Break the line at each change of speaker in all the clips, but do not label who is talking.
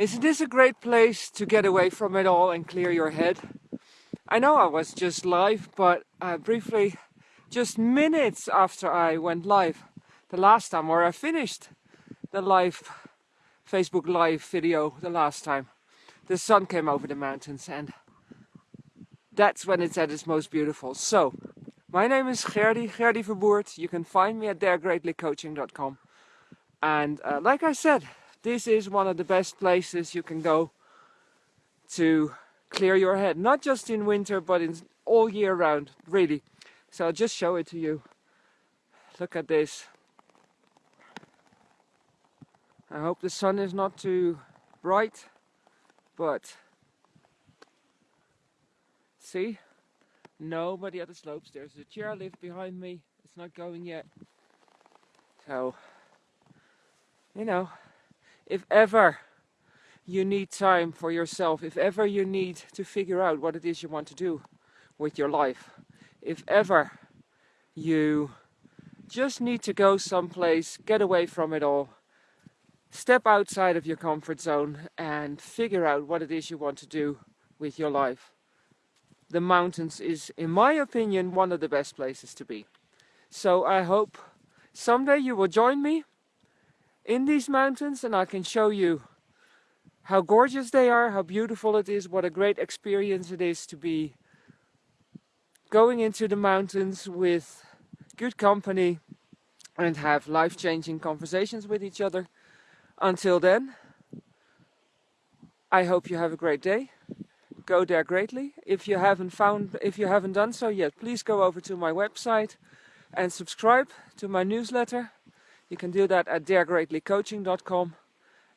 Isn't this a great place to get away from it all and clear your head? I know I was just live, but uh, briefly, just minutes after I went live, the last time, or I finished the live Facebook live video the last time, the sun came over the mountains and that's when it's at its most beautiful. So, my name is Gerdy, Gerdy Verboert. You can find me at daregreatlycoaching.com. And uh, like I said, this is one of the best places you can go to clear your head. Not just in winter, but in all year round, really. So I'll just show it to you. Look at this. I hope the sun is not too bright, but see, nobody at the slopes. There's a chairlift behind me. It's not going yet. So, you know, if ever you need time for yourself, if ever you need to figure out what it is you want to do with your life, if ever you just need to go someplace, get away from it all, step outside of your comfort zone and figure out what it is you want to do with your life. The mountains is, in my opinion, one of the best places to be. So I hope someday you will join me in these mountains and I can show you how gorgeous they are, how beautiful it is, what a great experience it is to be going into the mountains with good company and have life-changing conversations with each other. Until then, I hope you have a great day. Go there greatly. If you haven't found, if you haven't done so yet, please go over to my website and subscribe to my newsletter you can do that at daregreatlycoaching.com.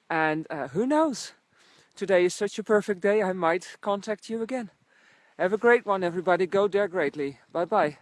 And uh, who knows? Today is such a perfect day, I might contact you again. Have a great one, everybody. Go dare greatly. Bye bye.